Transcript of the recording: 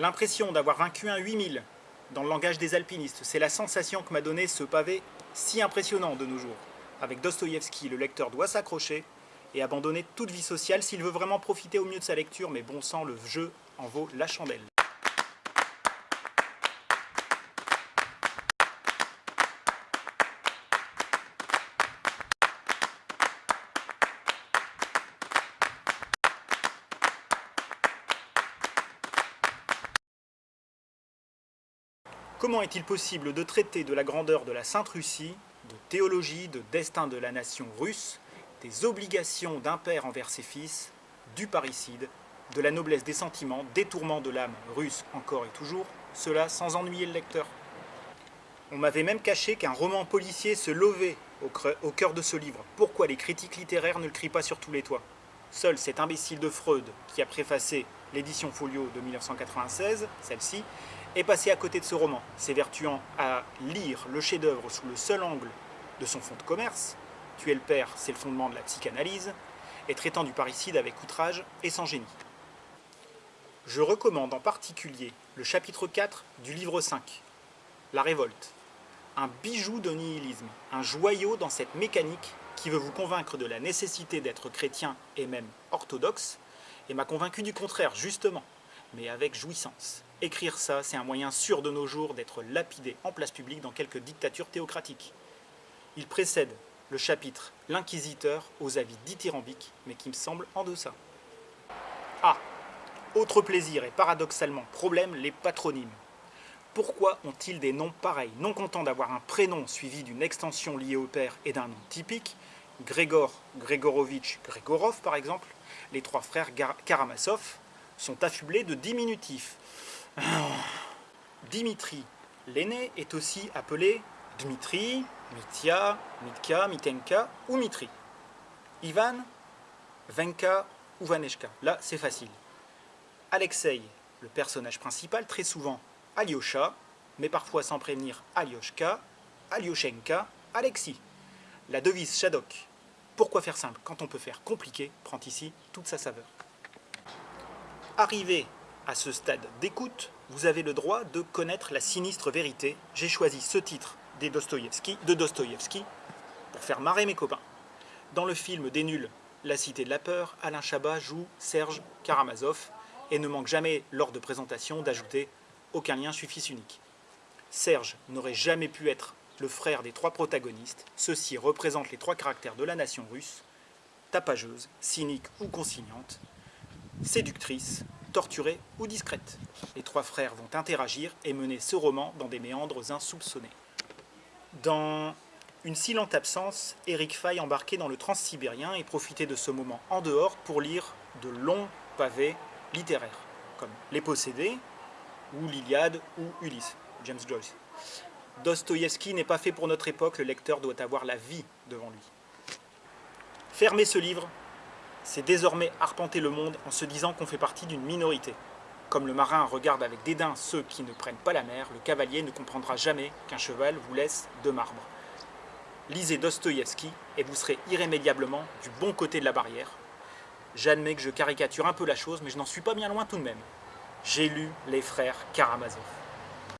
L'impression d'avoir vaincu un 8000 dans le langage des alpinistes, c'est la sensation que m'a donné ce pavé si impressionnant de nos jours. Avec Dostoïevski, le lecteur doit s'accrocher et abandonner toute vie sociale s'il veut vraiment profiter au mieux de sa lecture, mais bon sang, le jeu en vaut la chandelle. Comment est-il possible de traiter de la grandeur de la Sainte Russie, de théologie, de destin de la nation russe, des obligations d'un père envers ses fils, du parricide, de la noblesse des sentiments, des tourments de l'âme russe encore et toujours, cela sans ennuyer le lecteur? On m'avait même caché qu'un roman policier se levait au cœur de ce livre. Pourquoi les critiques littéraires ne le crient pas sur tous les toits? Seul cet imbécile de Freud, qui a préfacé l'édition Folio de 1996, celle-ci, est passé à côté de ce roman, s'évertuant à lire le chef-d'œuvre sous le seul angle de son fond de commerce, tuer le père, c'est le fondement de la psychanalyse, et traitant du parricide avec outrage et sans génie. Je recommande en particulier le chapitre 4 du livre 5, La révolte, un bijou de nihilisme, un joyau dans cette mécanique qui veut vous convaincre de la nécessité d'être chrétien et même orthodoxe, et m'a convaincu du contraire, justement, mais avec jouissance. Écrire ça, c'est un moyen sûr de nos jours d'être lapidé en place publique dans quelques dictatures théocratiques. Il précède le chapitre « L'inquisiteur aux avis dithyrambiques », mais qui me semble en deçà. Ah Autre plaisir et paradoxalement problème, les patronymes. Pourquoi ont-ils des noms pareils? Non content d'avoir un prénom suivi d'une extension liée au père et d'un nom typique, Grégor, Grégorovitch, Grégorov par exemple, les trois frères Karamazov sont affublés de diminutifs. Dimitri, l'aîné, est aussi appelé Dmitri, Mitya, Mitka, Mitenka ou Mitri. Ivan, Venka ou Vaneshka. Là, c'est facile. Alexei, le personnage principal, très souvent Alyosha, mais parfois sans prévenir Alyoshka, Alyoshenka, Alexis. La devise Shadok, pourquoi faire simple quand on peut faire compliqué, prend ici toute sa saveur. Arrivé à ce stade d'écoute, vous avez le droit de connaître la sinistre vérité. J'ai choisi ce titre de Dostoïevski pour faire marrer mes copains. Dans le film des nuls, La Cité de la Peur, Alain Chabat joue Serge Karamazov et ne manque jamais, lors de présentation, d'ajouter « aucun lien suffit unique ». Serge n'aurait jamais pu être le frère des trois protagonistes. Ceux-ci représentent les trois caractères de la nation russe, tapageuse, cynique ou conciliante, séductrice, torturée ou discrète. Les trois frères vont interagir et mener ce roman dans des méandres insoupçonnés. Dans une si lente absence, Eric faille embarquer dans le transsibérien et profiter de ce moment en dehors pour lire de longs pavés littéraires, comme Les Possédés, ou l'Iliade, ou Ulysse, James Joyce. Dostoïevski n'est pas fait pour notre époque, le lecteur doit avoir la vie devant lui. Fermez ce livre, c'est désormais arpenter le monde en se disant qu'on fait partie d'une minorité. Comme le marin regarde avec dédain ceux qui ne prennent pas la mer, le cavalier ne comprendra jamais qu'un cheval vous laisse de marbre. Lisez Dostoïevski et vous serez irrémédiablement du bon côté de la barrière. J'admets que je caricature un peu la chose, mais je n'en suis pas bien loin tout de même. J'ai lu les frères Karamazov.